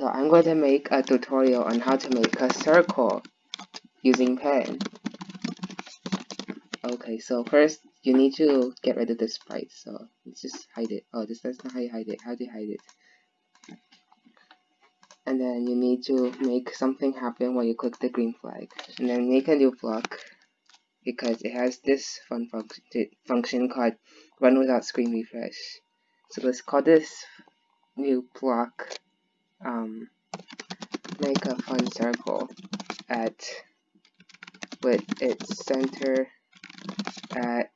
So I'm going to make a tutorial on how to make a circle using pen. Okay, so first you need to get rid of the sprite, so let's just hide it. Oh, this that's not how you hide it. How do you hide it? And then you need to make something happen when you click the green flag. And then make a new block because it has this fun function function called run without screen refresh. So let's call this new block um, make a fun circle at with its center at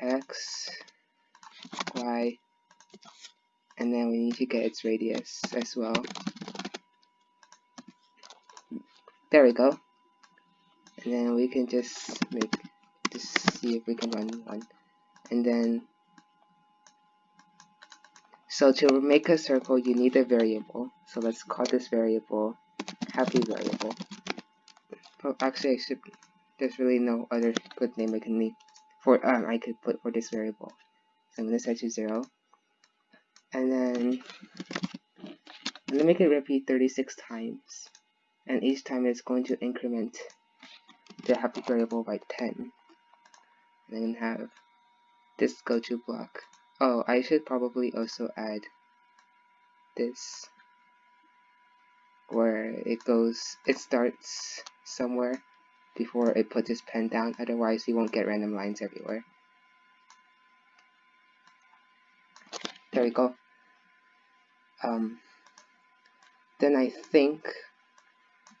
x, y, and then we need to get its radius as well. There we go. And then we can just make, just see if we can run one. And then, so to make a circle, you need a variable. So let's call this variable happy variable. Oh, actually, I should there's really no other good name I can name for um I could put for this variable. So I'm gonna set to zero. And then I'm gonna make it repeat 36 times. And each time it's going to increment the happy variable by 10. And then have this go to block. Oh, I should probably also add this where it goes it starts somewhere before it puts its pen down, otherwise you won't get random lines everywhere. There we go. Um, then I think,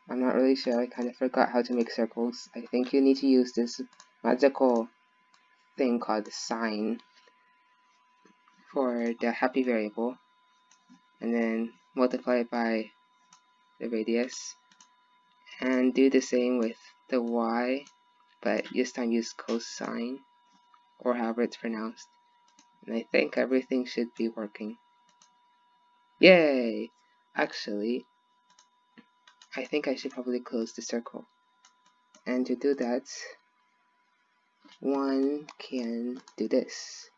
I'm not really sure, I kind of forgot how to make circles. I think you need to use this magical thing called sine for the happy variable and then multiply it by the radius and do the same with the y, but this time use cosine, or however it's pronounced. And I think everything should be working. Yay! Actually, I think I should probably close the circle. And to do that, one can do this.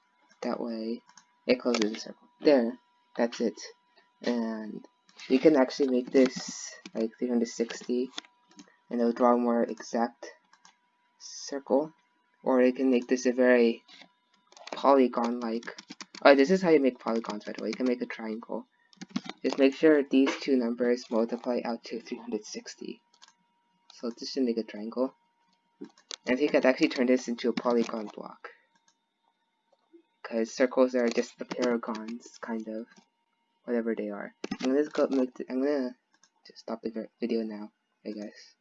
That way, it closes the circle. There, that's it. And you can actually make this like 360 and it'll draw a more exact circle. Or you can make this a very polygon like oh this is how you make polygons by the way. You can make a triangle. Just make sure these two numbers multiply out to 360 so this should make a triangle. And you could actually turn this into a polygon block. Because circles are just the paragons kind of. Whatever they are I'm gonna go make the, I'm gonna just stop the video now I guess